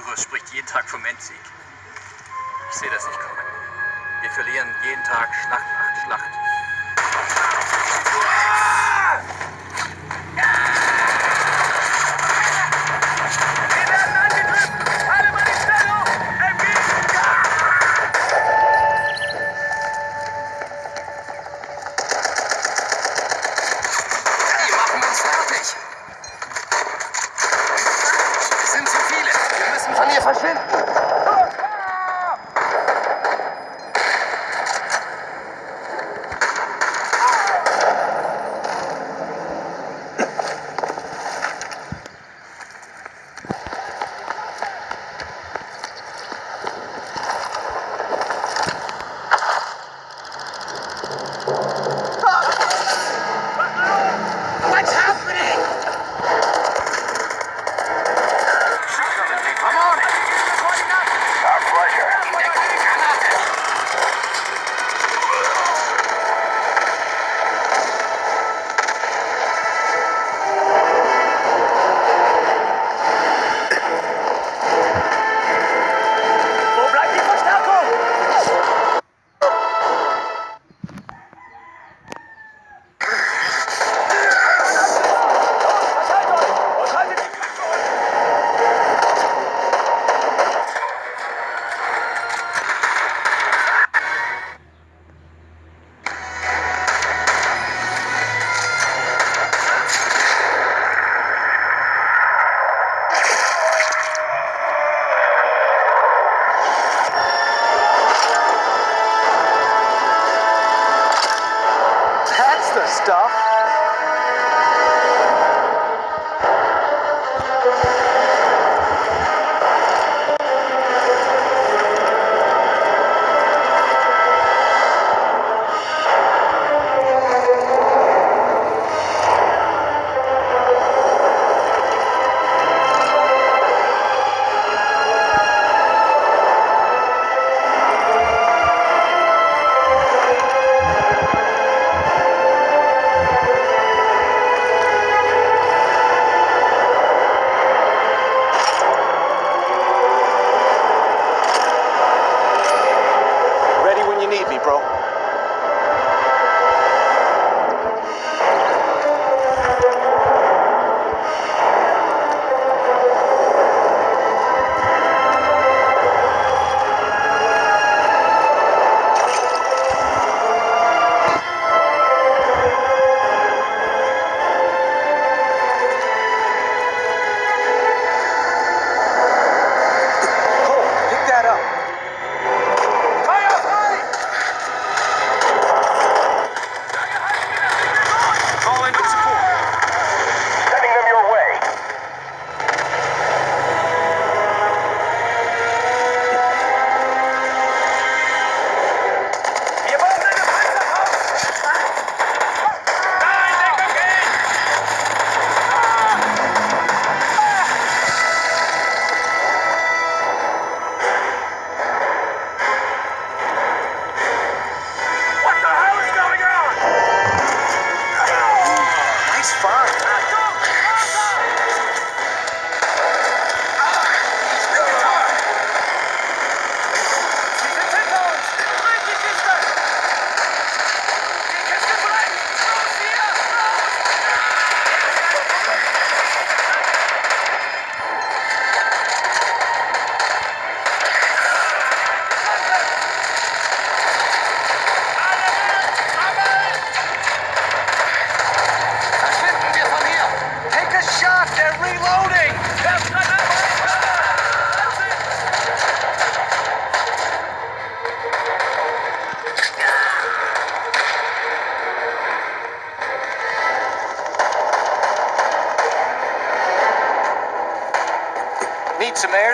Führer spricht jeden Tag vom Endsieg. Ich sehe das nicht kommen. Wir verlieren jeden Tag Schlacht nach Schlacht.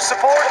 support.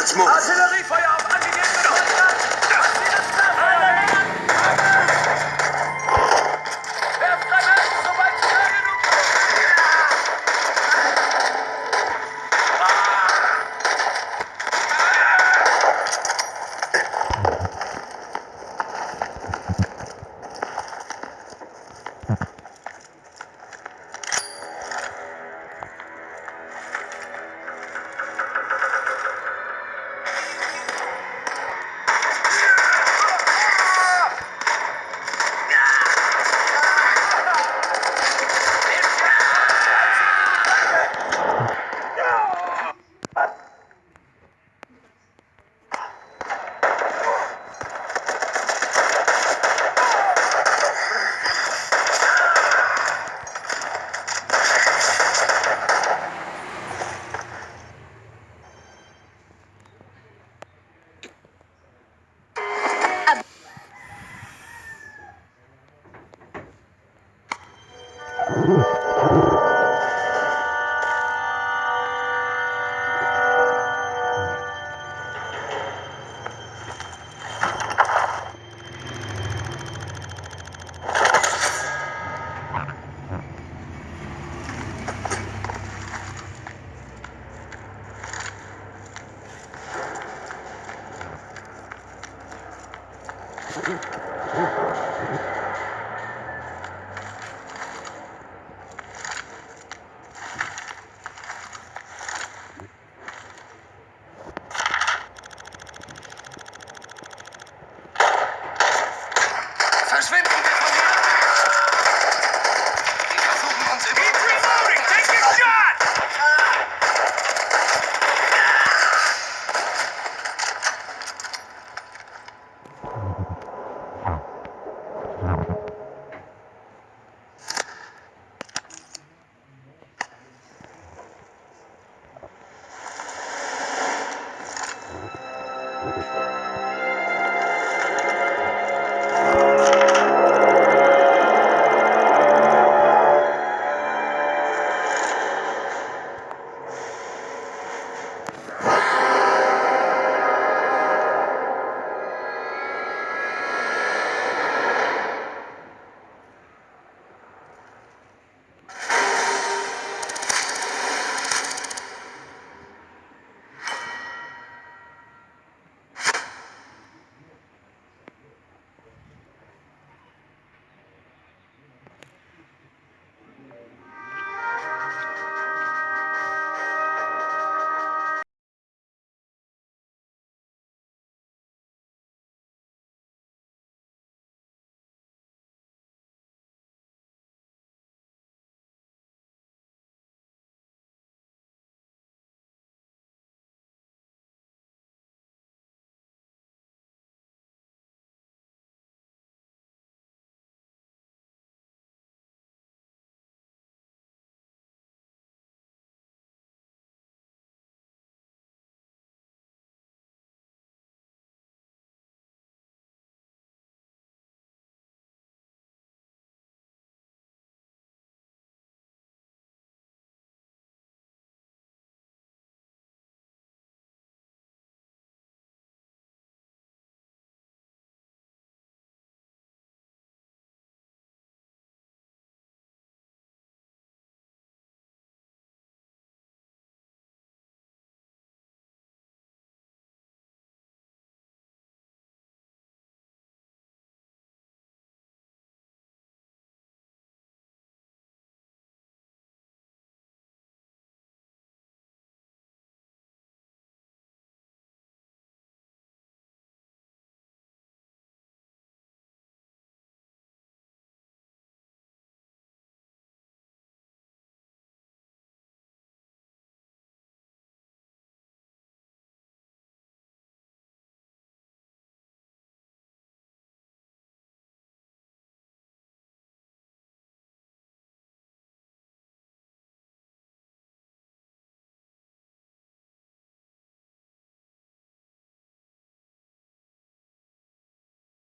Let's move. Ooh. Muslim